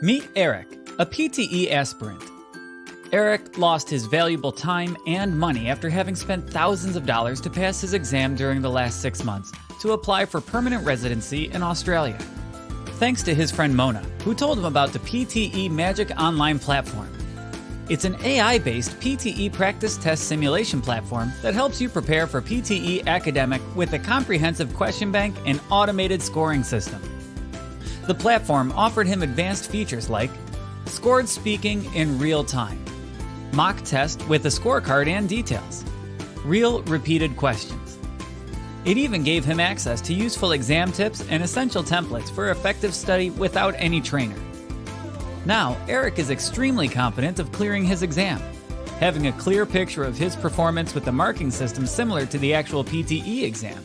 Meet Eric, a PTE aspirant. Eric lost his valuable time and money after having spent thousands of dollars to pass his exam during the last six months to apply for permanent residency in Australia. Thanks to his friend Mona, who told him about the PTE Magic Online platform. It's an AI based PTE practice test simulation platform that helps you prepare for PTE academic with a comprehensive question bank and automated scoring system. The platform offered him advanced features like scored speaking in real time, mock test with a scorecard and details, real repeated questions. It even gave him access to useful exam tips and essential templates for effective study without any trainer. Now, Eric is extremely confident of clearing his exam, having a clear picture of his performance with the marking system similar to the actual PTE exam.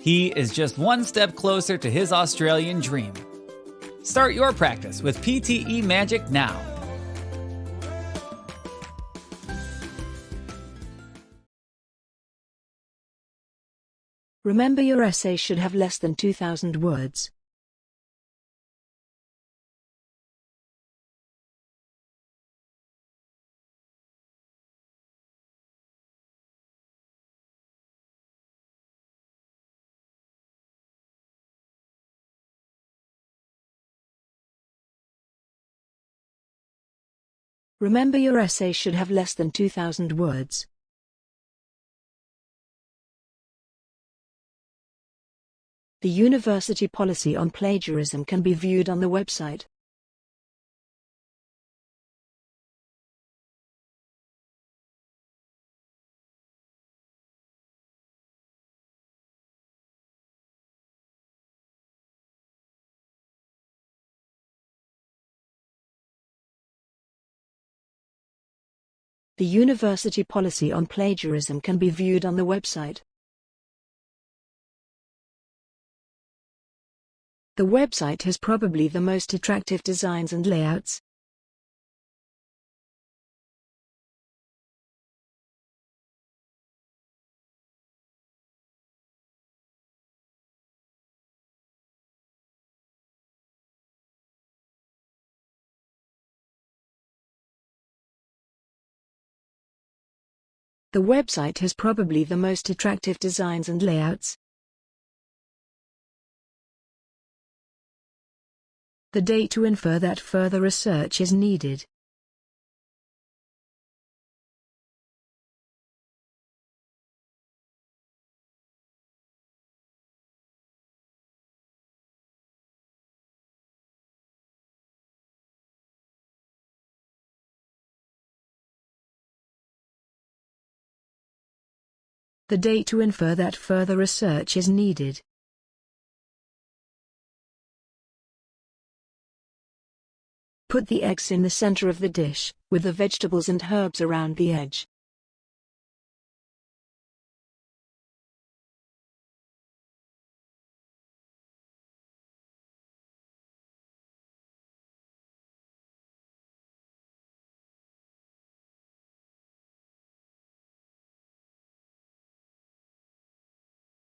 He is just one step closer to his Australian dream. Start your practice with PTE Magic now. Remember your essay should have less than 2,000 words. Remember your essay should have less than 2,000 words. The university policy on plagiarism can be viewed on the website. The university policy on plagiarism can be viewed on the website. The website has probably the most attractive designs and layouts. The website has probably the most attractive designs and layouts. The date to infer that further research is needed. The date to infer that further research is needed. Put the eggs in the center of the dish, with the vegetables and herbs around the edge.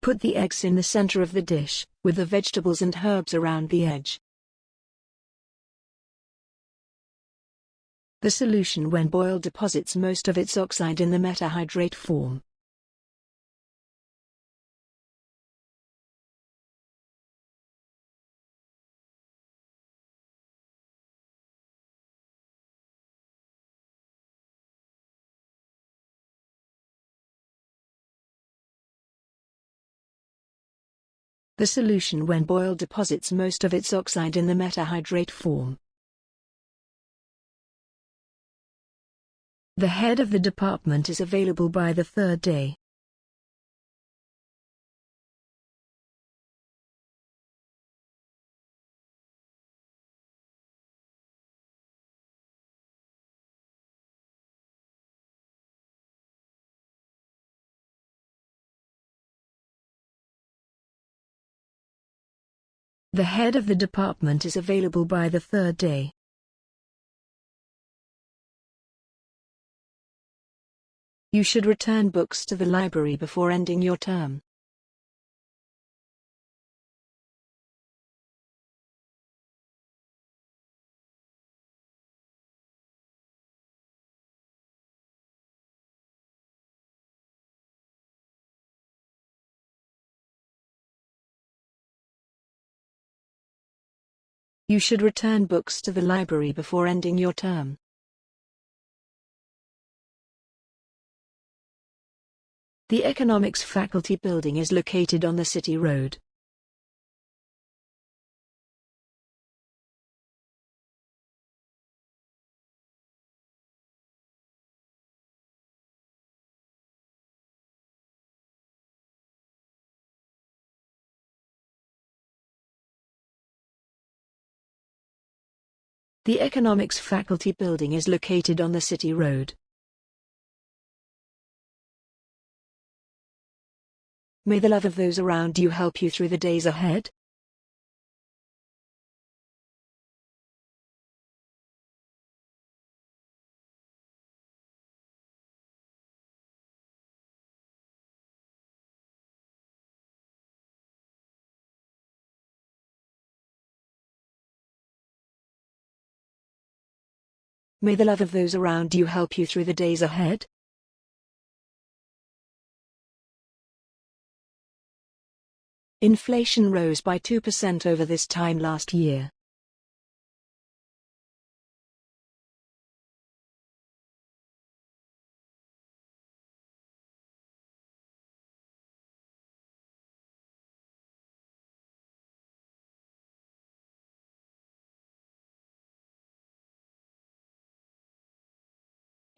Put the eggs in the center of the dish, with the vegetables and herbs around the edge. The solution when boiled deposits most of its oxide in the metahydrate form. The solution when boiled deposits most of its oxide in the metahydrate form. The head of the department is available by the third day. The head of the department is available by the third day. You should return books to the library before ending your term. You should return books to the library before ending your term. The Economics Faculty Building is located on the City Road. The Economics Faculty Building is located on the City Road. May the love of those around you help you through the days ahead. May the love of those around you help you through the days ahead. Inflation rose by 2% over this time last year.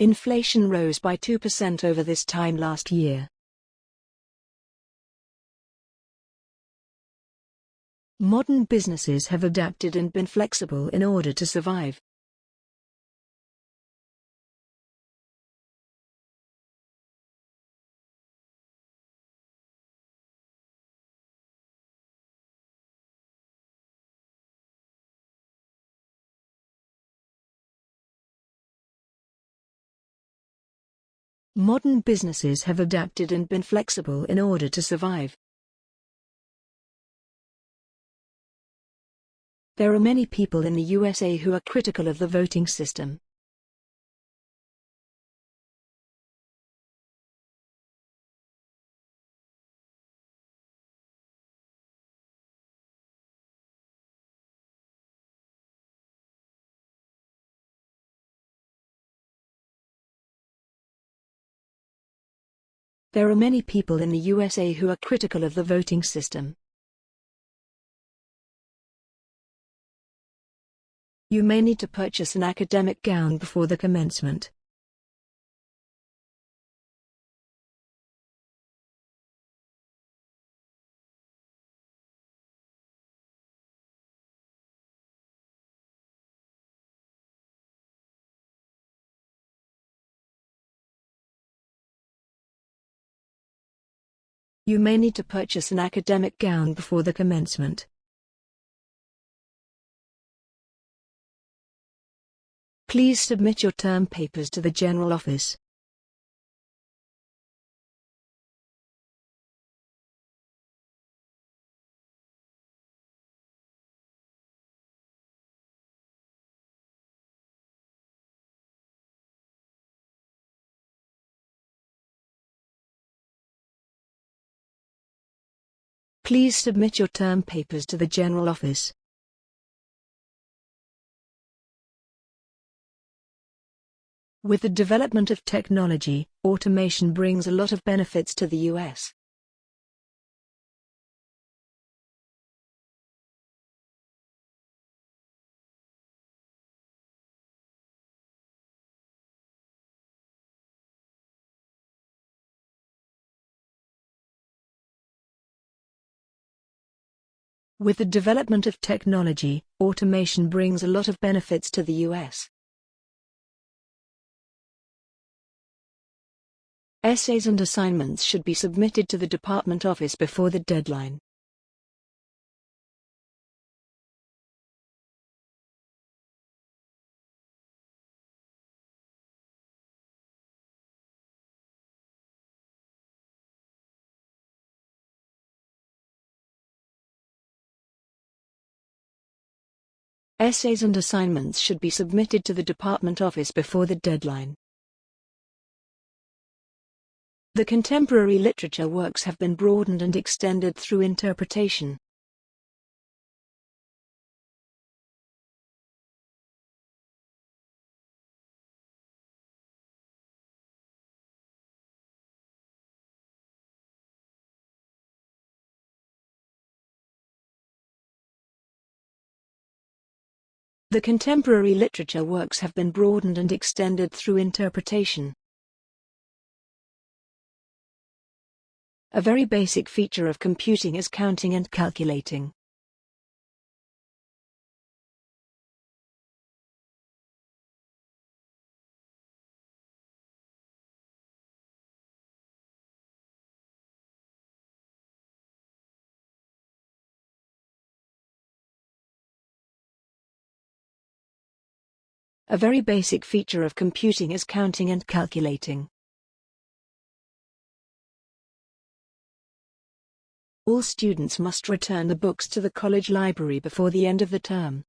Inflation rose by 2% over this time last year. Modern businesses have adapted and been flexible in order to survive. Modern businesses have adapted and been flexible in order to survive. There are many people in the USA who are critical of the voting system. There are many people in the USA who are critical of the voting system. You may need to purchase an academic gown before the commencement. You may need to purchase an academic gown before the commencement. Please submit your term papers to the General Office. Please submit your term papers to the General Office. With the development of technology, automation brings a lot of benefits to the US. With the development of technology, automation brings a lot of benefits to the US. Essays and assignments should be submitted to the department office before the deadline. Essays and assignments should be submitted to the department office before the deadline. The contemporary literature works have been broadened and extended through interpretation. The contemporary literature works have been broadened and extended through interpretation. A very basic feature of computing is counting and calculating. A very basic feature of computing is counting and calculating. All students must return the books to the college library before the end of the term.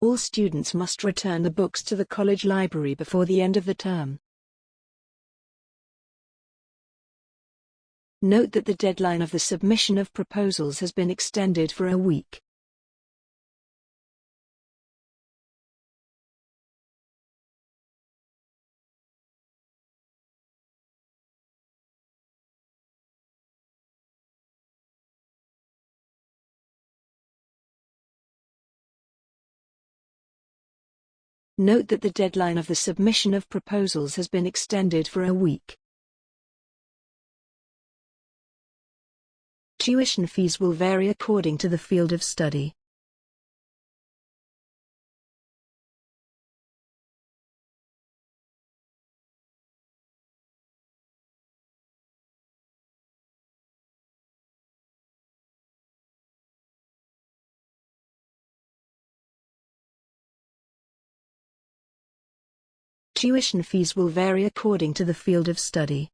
All students must return the books to the college library before the end of the term. Note that the deadline of the submission of proposals has been extended for a week. Note that the deadline of the submission of proposals has been extended for a week. Tuition fees will vary according to the field of study. Tuition fees will vary according to the field of study.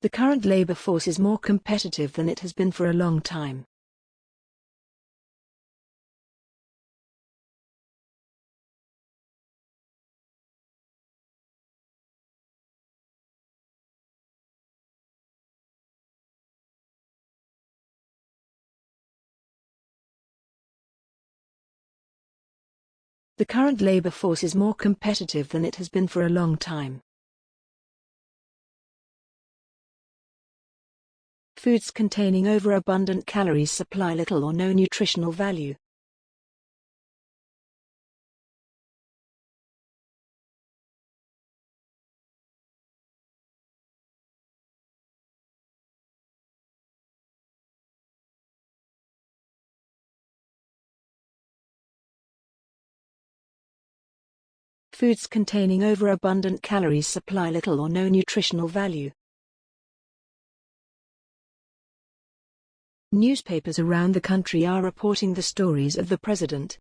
The current labor force is more competitive than it has been for a long time. The current labor force is more competitive than it has been for a long time. Foods containing overabundant calories supply little or no nutritional value. Foods containing overabundant calories supply little or no nutritional value. Newspapers around the country are reporting the stories of the president.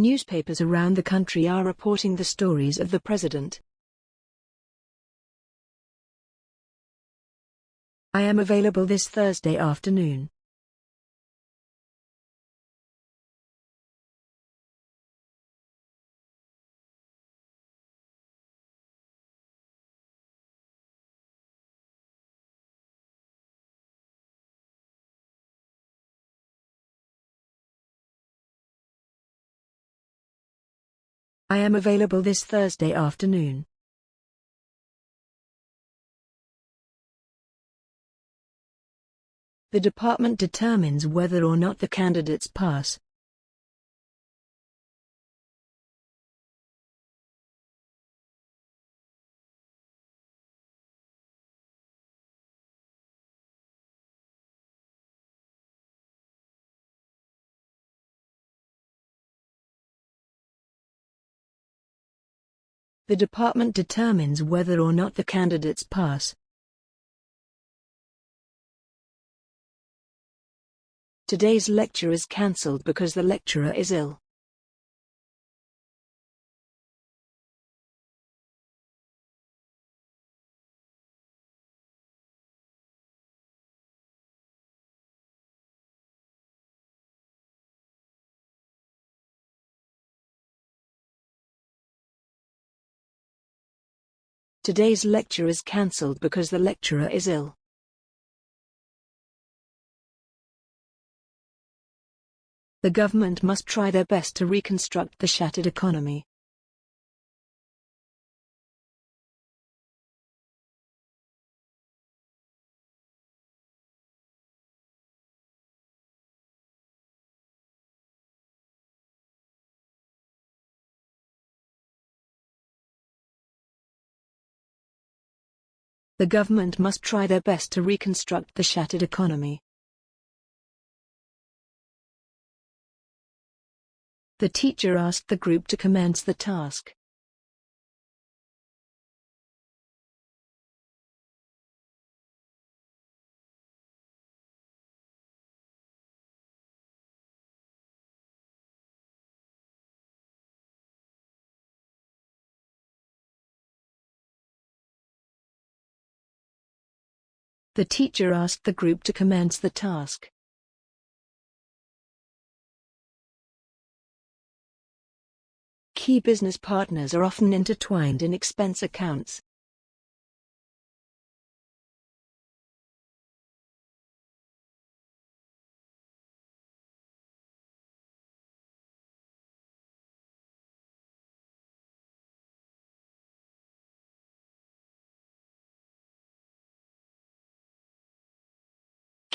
Newspapers around the country are reporting the stories of the president. I am available this Thursday afternoon. I am available this Thursday afternoon. The department determines whether or not the candidates pass. The department determines whether or not the candidates pass. Today's lecture is cancelled because the lecturer is ill. Today's lecture is cancelled because the lecturer is ill. The government must try their best to reconstruct the shattered economy. The government must try their best to reconstruct the shattered economy. The teacher asked the group to commence the task. The teacher asked the group to commence the task. Key business partners are often intertwined in expense accounts.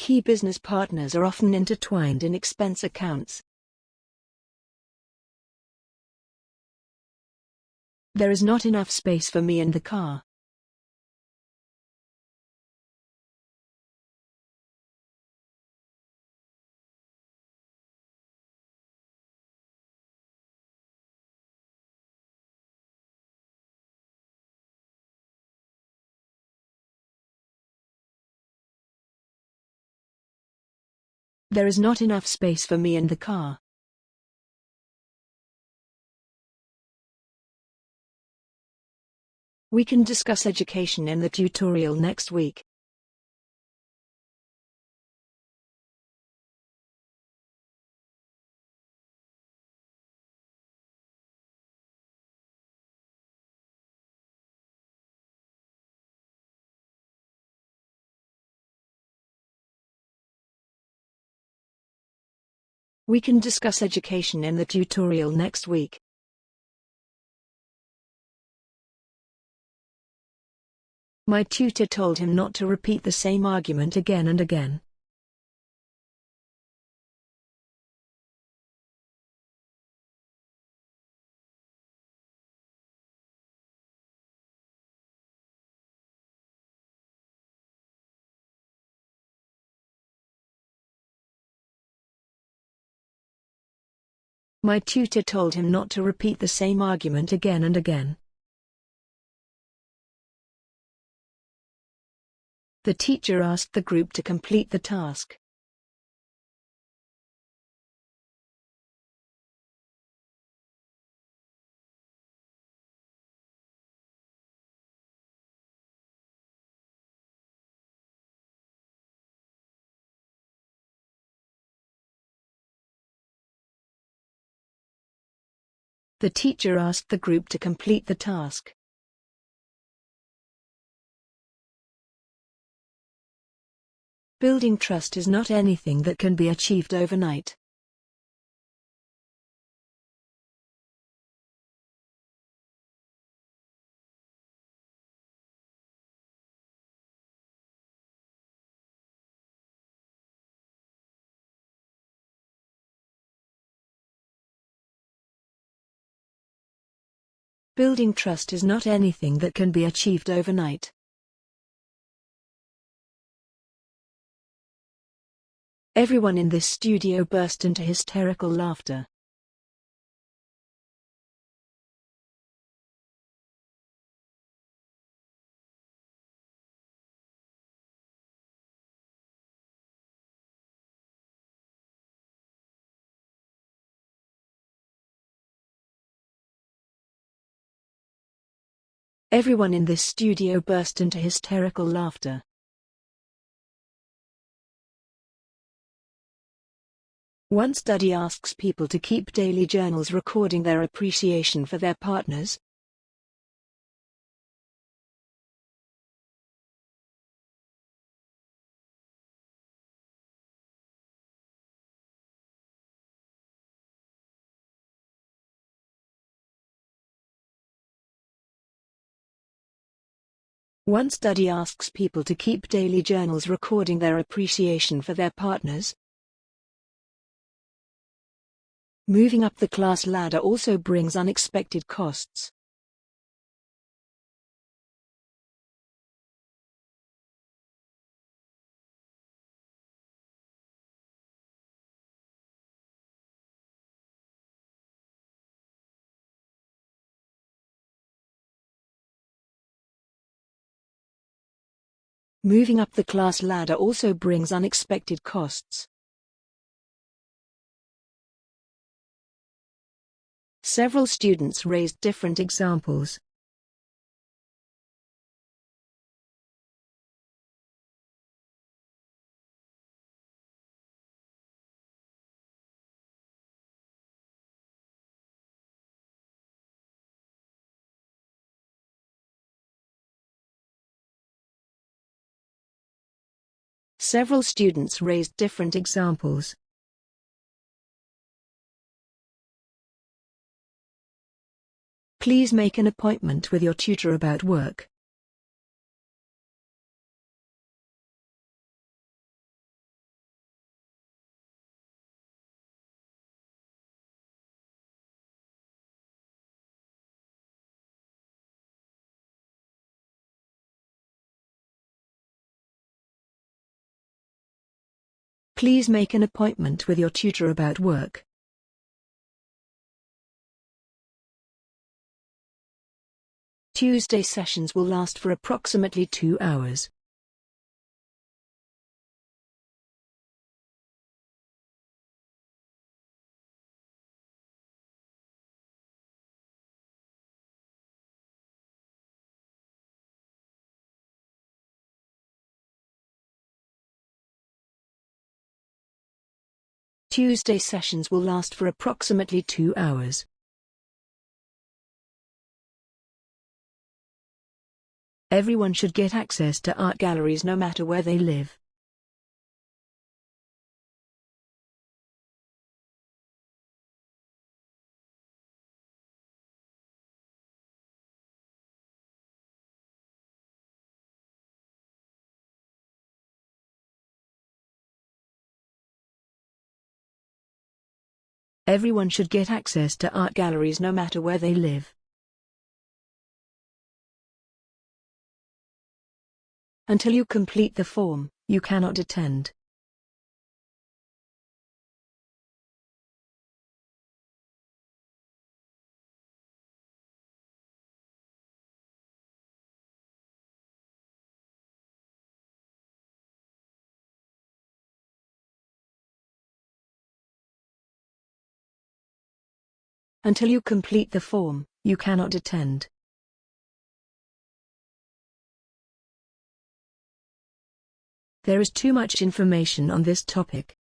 Key business partners are often intertwined in expense accounts. There is not enough space for me in the car. There is not enough space for me in the car. We can discuss education in the tutorial next week. We can discuss education in the tutorial next week. My tutor told him not to repeat the same argument again and again. My tutor told him not to repeat the same argument again and again. The teacher asked the group to complete the task. The teacher asked the group to complete the task. Building trust is not anything that can be achieved overnight. Building trust is not anything that can be achieved overnight. Everyone in this studio burst into hysterical laughter. Everyone in this studio burst into hysterical laughter. One study asks people to keep daily journals recording their appreciation for their partners, One study asks people to keep daily journals recording their appreciation for their partners. Moving up the class ladder also brings unexpected costs. Moving up the class ladder also brings unexpected costs. Several students raised different examples. Several students raised different examples. Please make an appointment with your tutor about work. Please make an appointment with your tutor about work. Tuesday sessions will last for approximately two hours. Tuesday sessions will last for approximately two hours. Everyone should get access to art galleries no matter where they live. Everyone should get access to art galleries no matter where they live. Until you complete the form, you cannot attend. Until you complete the form, you cannot attend. There is too much information on this topic.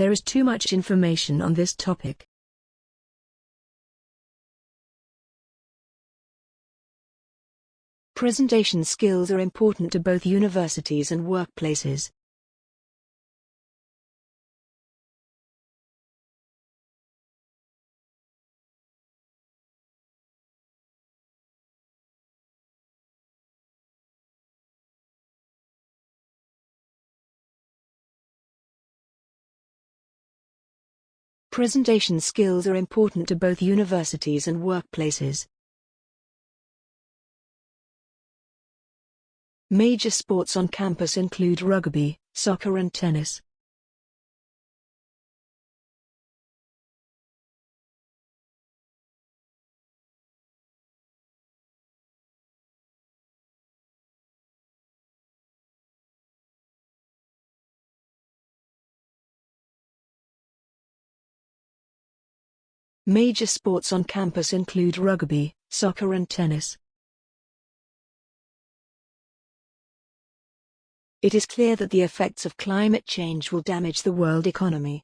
There is too much information on this topic. Presentation skills are important to both universities and workplaces. Presentation skills are important to both universities and workplaces. Major sports on campus include rugby, soccer and tennis. Major sports on campus include rugby, soccer and tennis. It is clear that the effects of climate change will damage the world economy.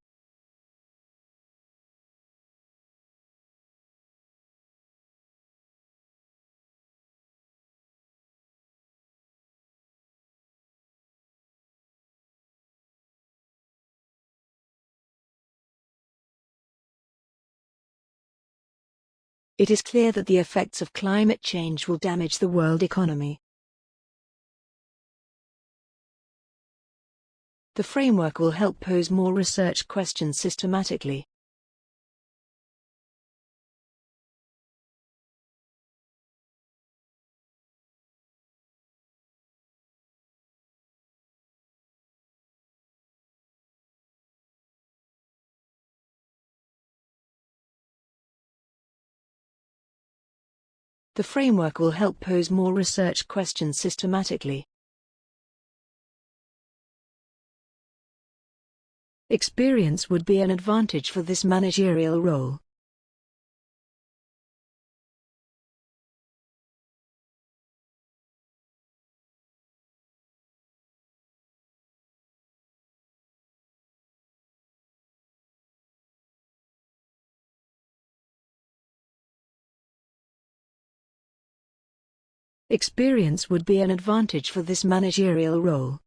It is clear that the effects of climate change will damage the world economy. The framework will help pose more research questions systematically. The framework will help pose more research questions systematically. Experience would be an advantage for this managerial role. Experience would be an advantage for this managerial role.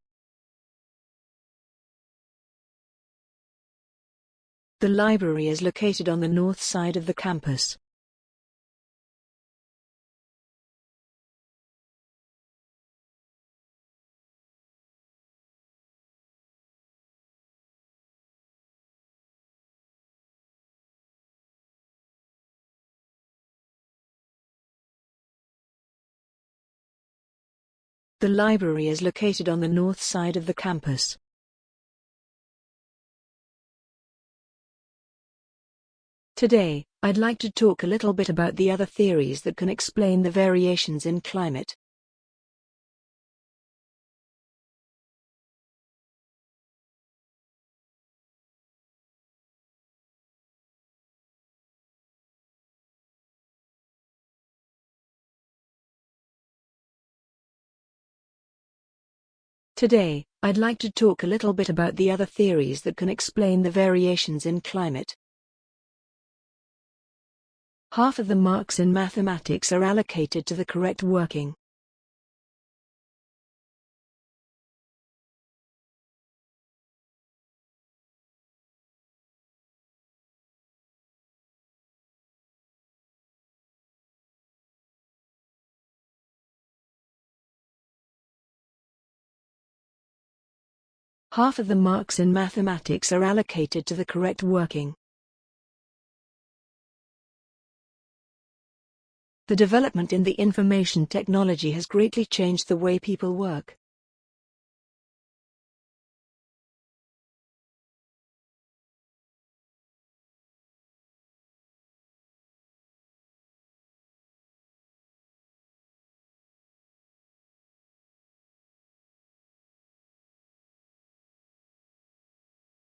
The library is located on the north side of the campus. The library is located on the north side of the campus. Today, I'd like to talk a little bit about the other theories that can explain the variations in climate. Today, I'd like to talk a little bit about the other theories that can explain the variations in climate. Half of the marks in mathematics are allocated to the correct working. Half of the marks in mathematics are allocated to the correct working. The development in the information technology has greatly changed the way people work.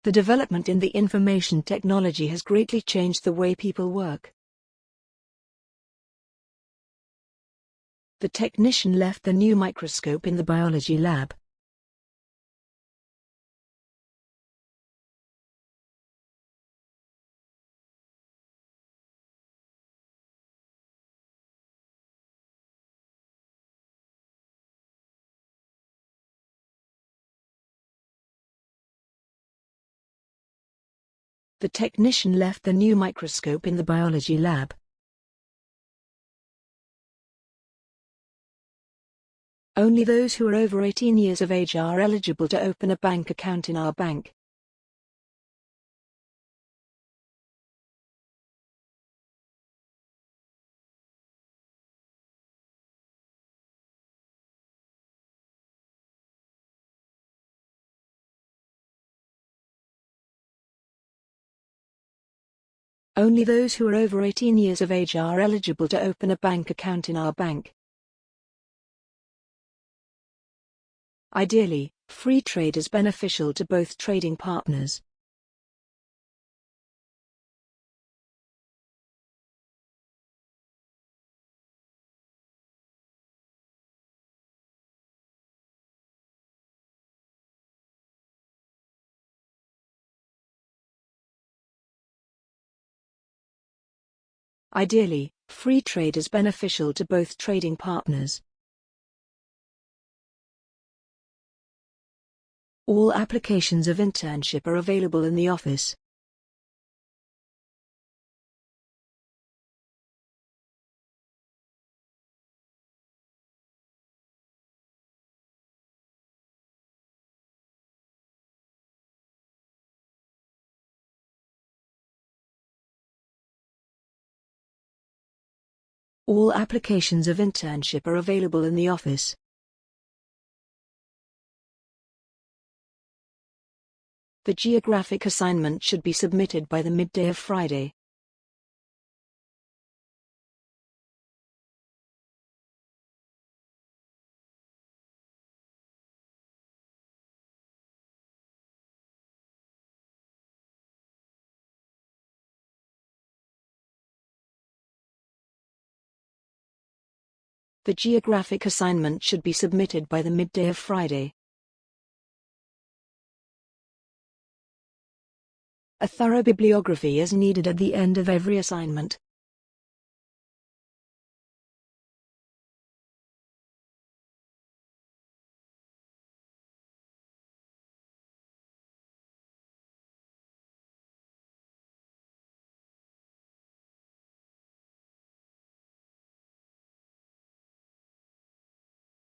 The development in the information technology has greatly changed the way people work. The technician left the new microscope in the biology lab. The technician left the new microscope in the biology lab. Only those who are over 18 years of age are eligible to open a bank account in our bank. Only those who are over 18 years of age are eligible to open a bank account in our bank. Ideally, free trade is beneficial to both trading partners. Ideally, free trade is beneficial to both trading partners. All applications of internship are available in the office. All applications of internship are available in the office. The geographic assignment should be submitted by the midday of Friday. The geographic assignment should be submitted by the midday of Friday. A thorough bibliography is needed at the end of every assignment.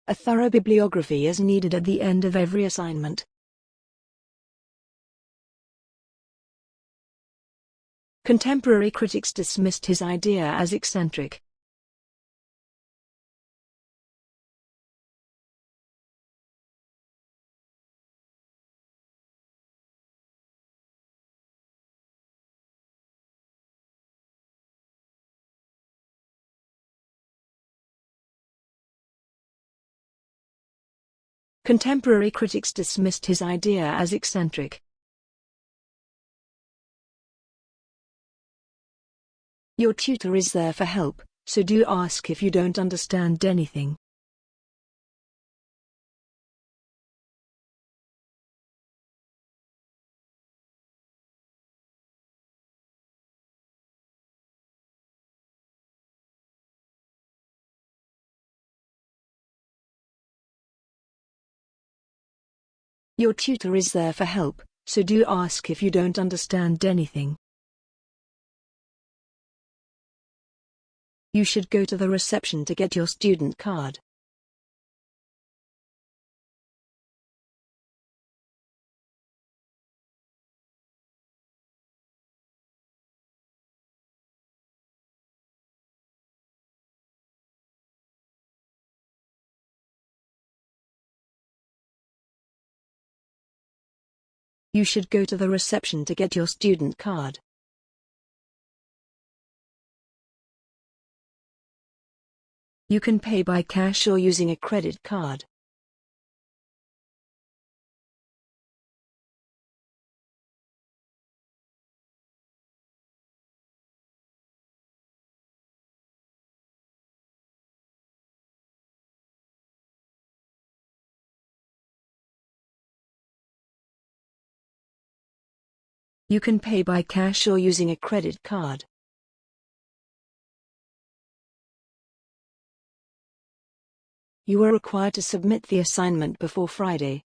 A thorough bibliography is needed at the end of every assignment. Contemporary critics dismissed his idea as eccentric. Contemporary critics dismissed his idea as eccentric. Your tutor is there for help, so do ask if you don't understand anything. Your tutor is there for help, so do ask if you don't understand anything. You should go to the reception to get your student card. You should go to the reception to get your student card. You can pay by cash or using a credit card. You can pay by cash or using a credit card. You are required to submit the assignment before Friday.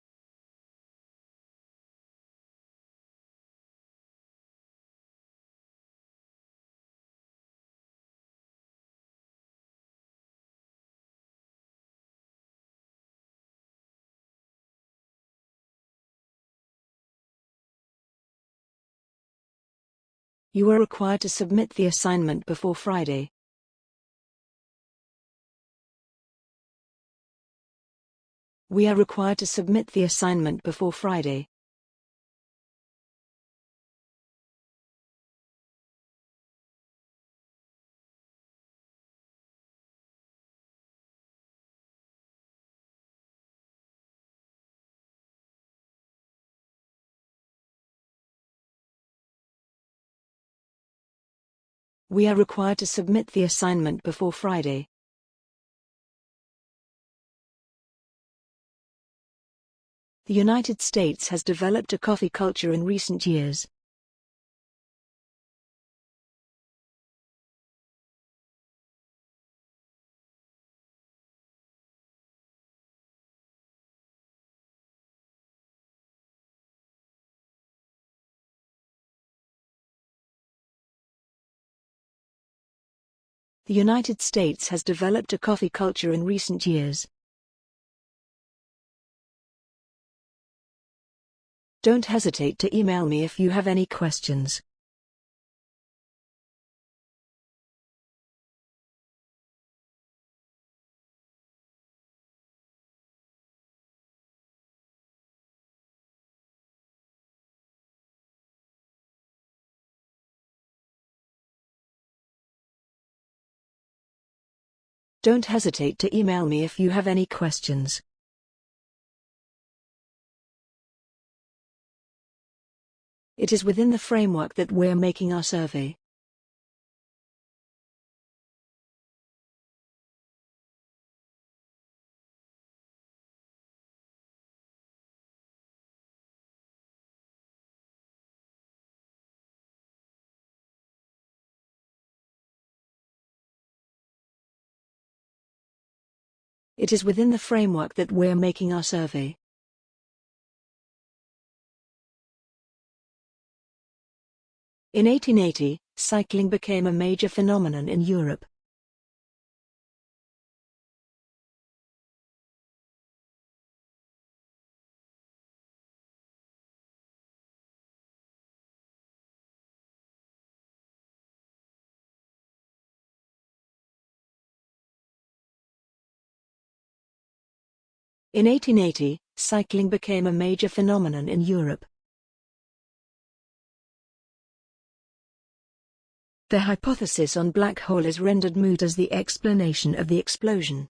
You are required to submit the assignment before Friday. We are required to submit the assignment before Friday. We are required to submit the assignment before Friday. The United States has developed a coffee culture in recent years. The United States has developed a coffee culture in recent years. Don't hesitate to email me if you have any questions. Don't hesitate to email me if you have any questions. It is within the framework that we're making our survey. It is within the framework that we're making our survey. In 1880, cycling became a major phenomenon in Europe. In 1880, cycling became a major phenomenon in Europe. The hypothesis on black hole is rendered moot as the explanation of the explosion.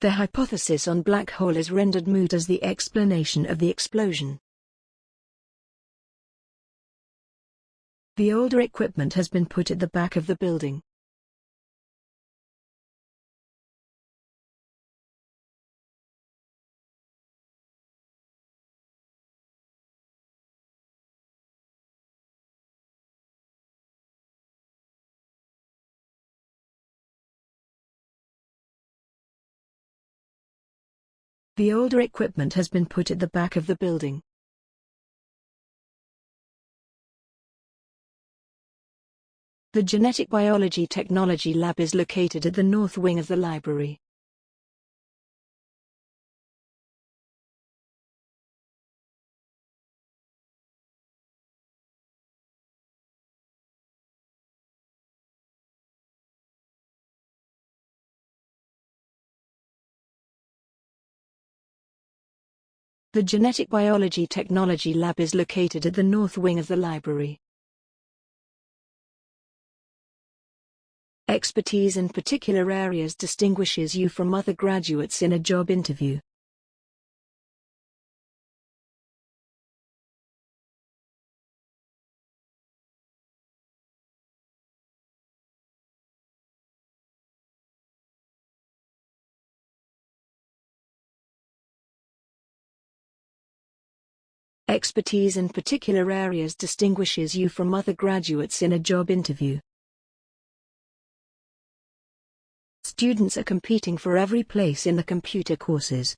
The hypothesis on black hole is rendered moot as the explanation of the explosion. The older equipment has been put at the back of the building. The older equipment has been put at the back of the building. The Genetic Biology Technology Lab is located at the north wing of the library. The Genetic Biology Technology Lab is located at the north wing of the library. Expertise in particular areas distinguishes you from other graduates in a job interview. Expertise in particular areas distinguishes you from other graduates in a job interview. Students are competing for every place in the computer courses.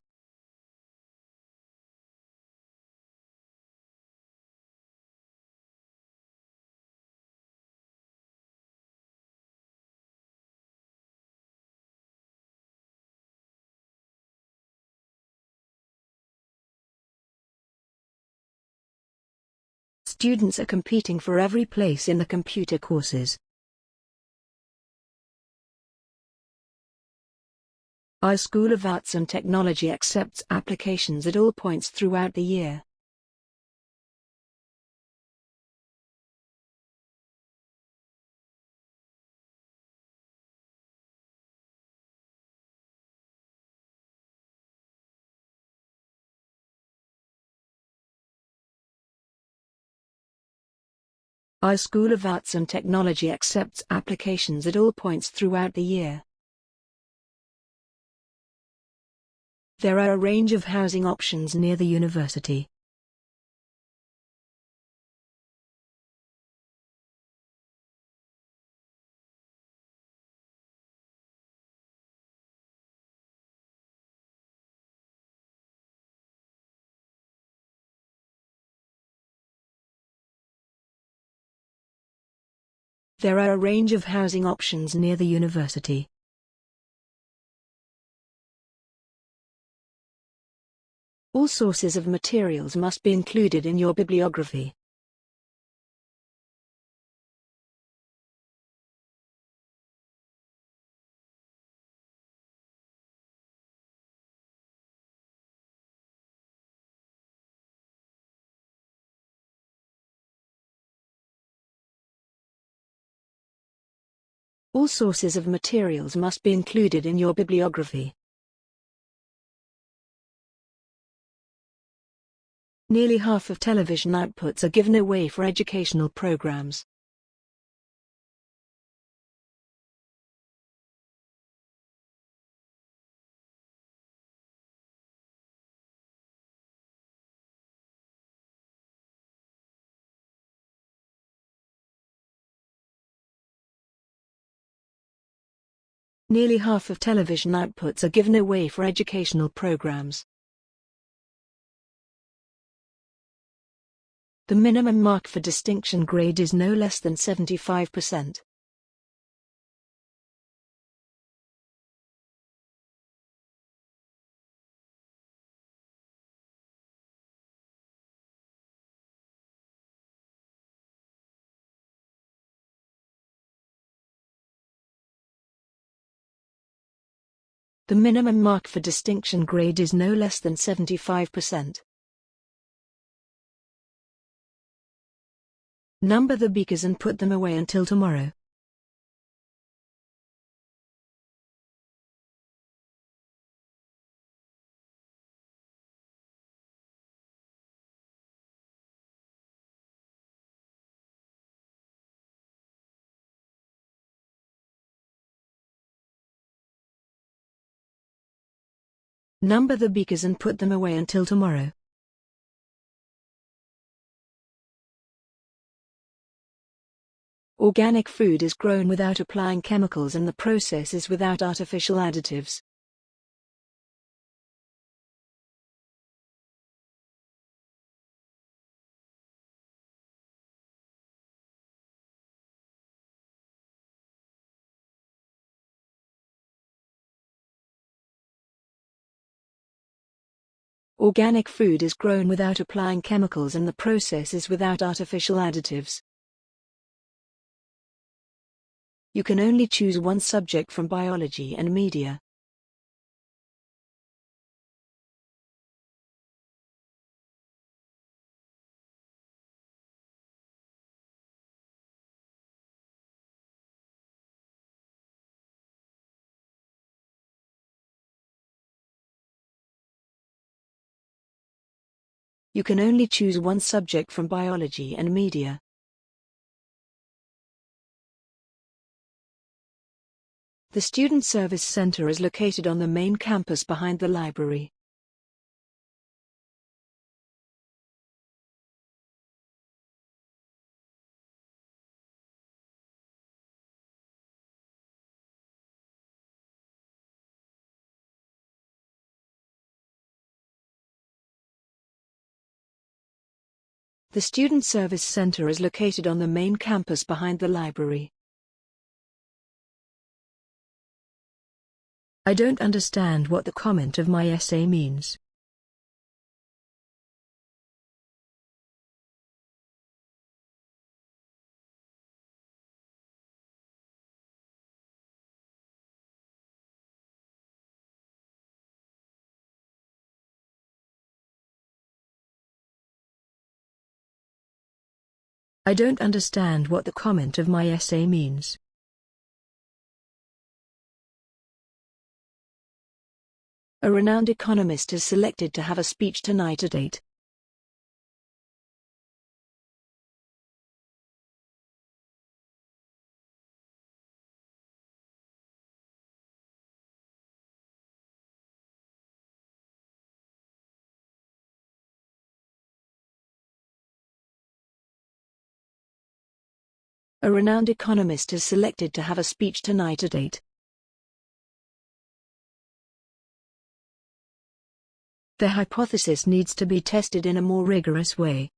Students are competing for every place in the computer courses. Our School of Arts and Technology accepts applications at all points throughout the year. Our School of Arts and Technology accepts applications at all points throughout the year. There are a range of housing options near the university. There are a range of housing options near the university. All sources of materials must be included in your bibliography. All sources of materials must be included in your bibliography. Nearly half of television outputs are given away for educational programs. Nearly half of television outputs are given away for educational programs. The minimum mark for distinction grade is no less than 75%. The minimum mark for distinction grade is no less than 75%. Number the beakers and put them away until tomorrow. Number the beakers and put them away until tomorrow. Organic food is grown without applying chemicals and the process is without artificial additives. Organic food is grown without applying chemicals and the process is without artificial additives. You can only choose one subject from biology and media. You can only choose one subject from biology and media. The Student Service Center is located on the main campus behind the library. The Student Service Center is located on the main campus behind the library. I don't understand what the comment of my essay means. I don't understand what the comment of my essay means. A renowned economist is selected to have a speech tonight at 8. A renowned economist is selected to have a speech tonight at 8. The hypothesis needs to be tested in a more rigorous way.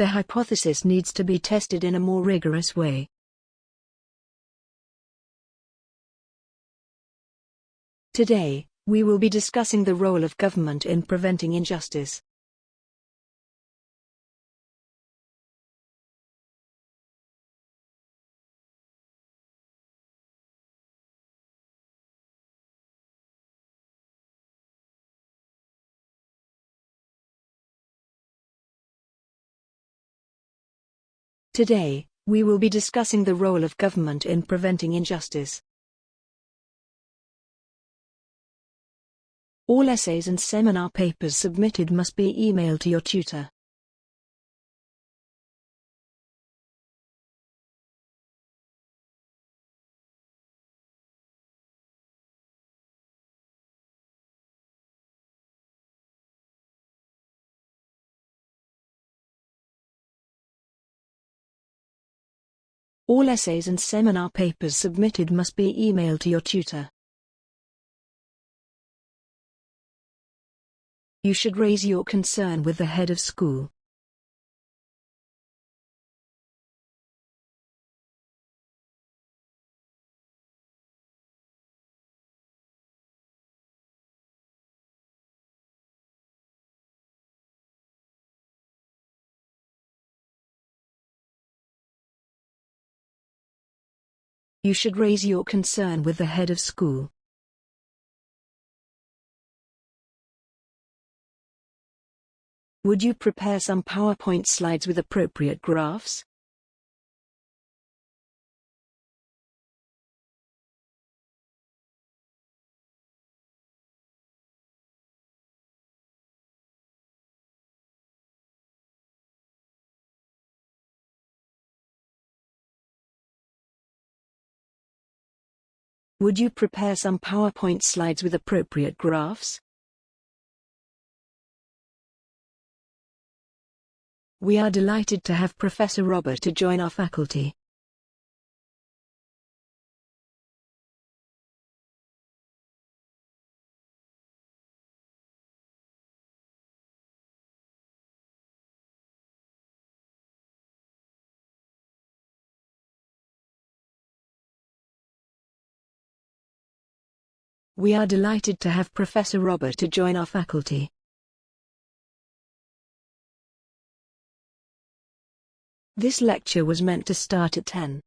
The hypothesis needs to be tested in a more rigorous way. Today, we will be discussing the role of government in preventing injustice. Today, we will be discussing the role of government in preventing injustice. All essays and seminar papers submitted must be emailed to your tutor. All essays and seminar papers submitted must be emailed to your tutor. You should raise your concern with the head of school. You should raise your concern with the head of school. Would you prepare some PowerPoint slides with appropriate graphs? Would you prepare some PowerPoint slides with appropriate graphs? We are delighted to have Professor Robert to join our faculty. We are delighted to have Professor Robert to join our faculty. This lecture was meant to start at 10.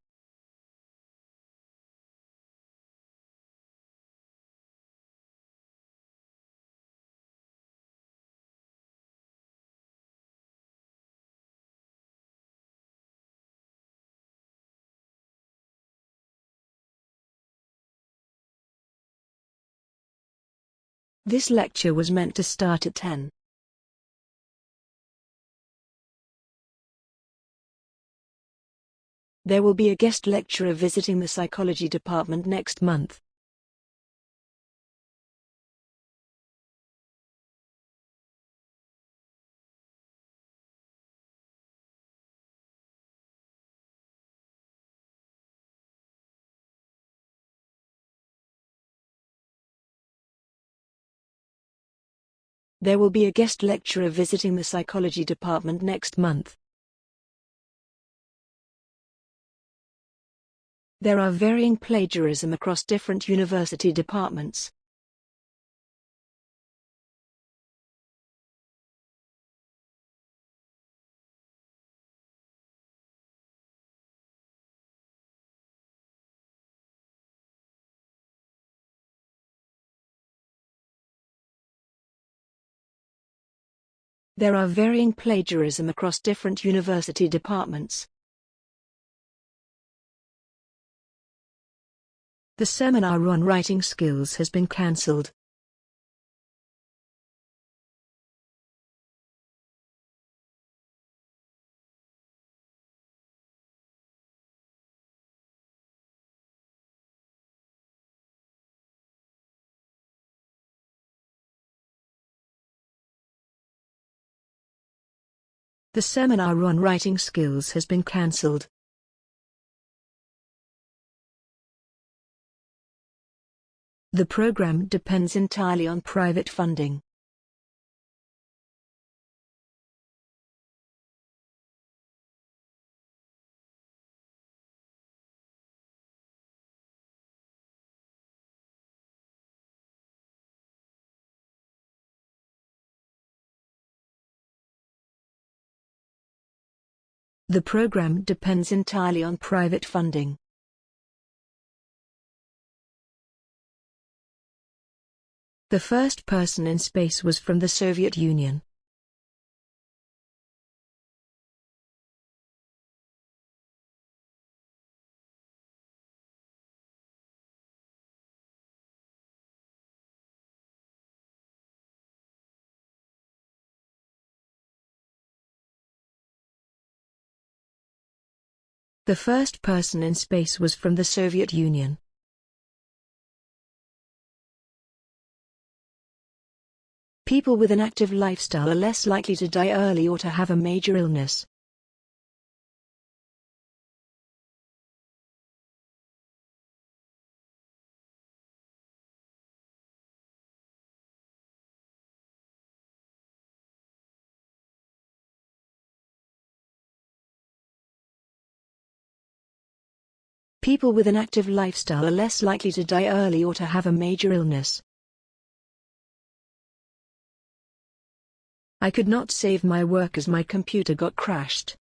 This lecture was meant to start at 10. There will be a guest lecturer visiting the psychology department next month. There will be a guest lecturer visiting the psychology department next month. There are varying plagiarism across different university departments. There are varying plagiarism across different university departments. The seminar on writing skills has been cancelled. The seminar on writing skills has been cancelled. The program depends entirely on private funding. The program depends entirely on private funding. The first person in space was from the Soviet Union. The first person in space was from the Soviet Union. People with an active lifestyle are less likely to die early or to have a major illness. People with an active lifestyle are less likely to die early or to have a major illness. I could not save my work as my computer got crashed.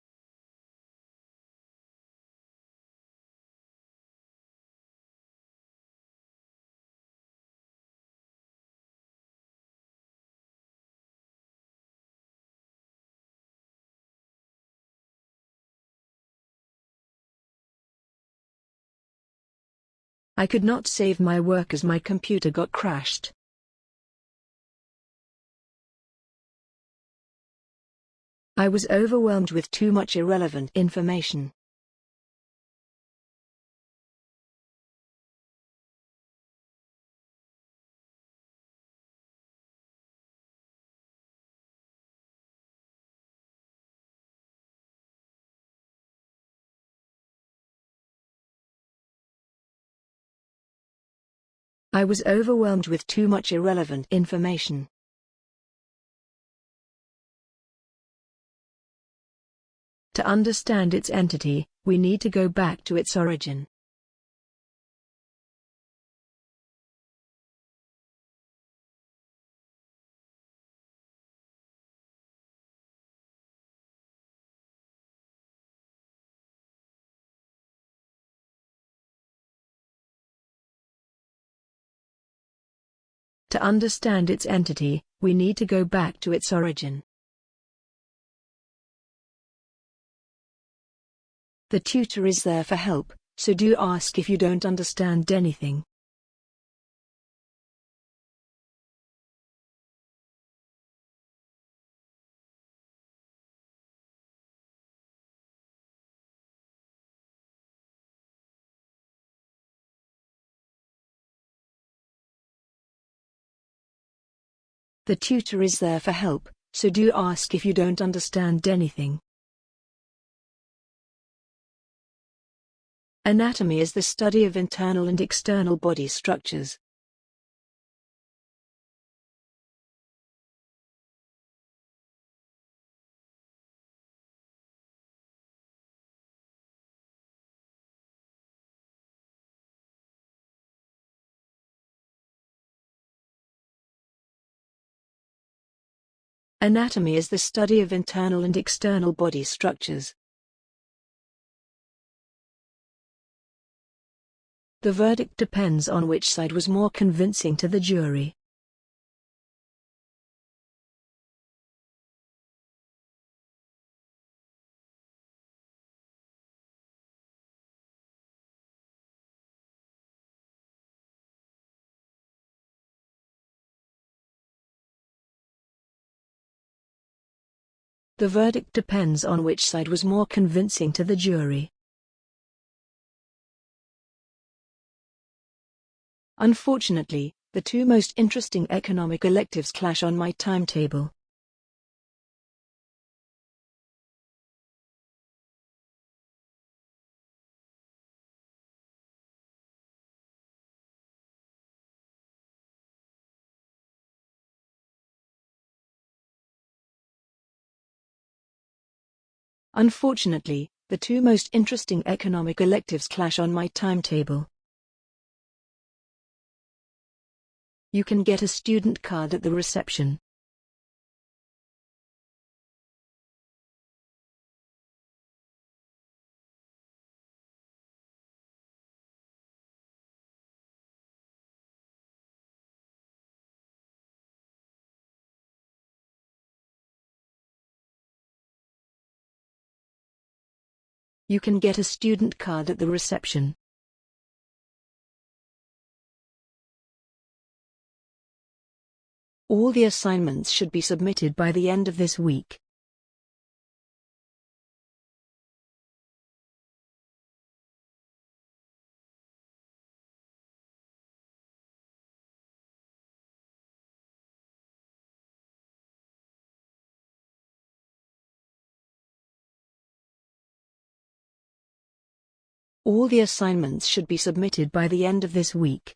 I could not save my work as my computer got crashed. I was overwhelmed with too much irrelevant information. I was overwhelmed with too much irrelevant information. To understand its entity, we need to go back to its origin. To understand its entity, we need to go back to its origin. The tutor is there for help, so do ask if you don't understand anything. The tutor is there for help, so do ask if you don't understand anything. Anatomy is the study of internal and external body structures. Anatomy is the study of internal and external body structures. The verdict depends on which side was more convincing to the jury. The verdict depends on which side was more convincing to the jury. Unfortunately, the two most interesting economic electives clash on my timetable. Unfortunately, the two most interesting economic electives clash on my timetable. You can get a student card at the reception. You can get a student card at the reception. All the assignments should be submitted by the end of this week. All the assignments should be submitted by the end of this week.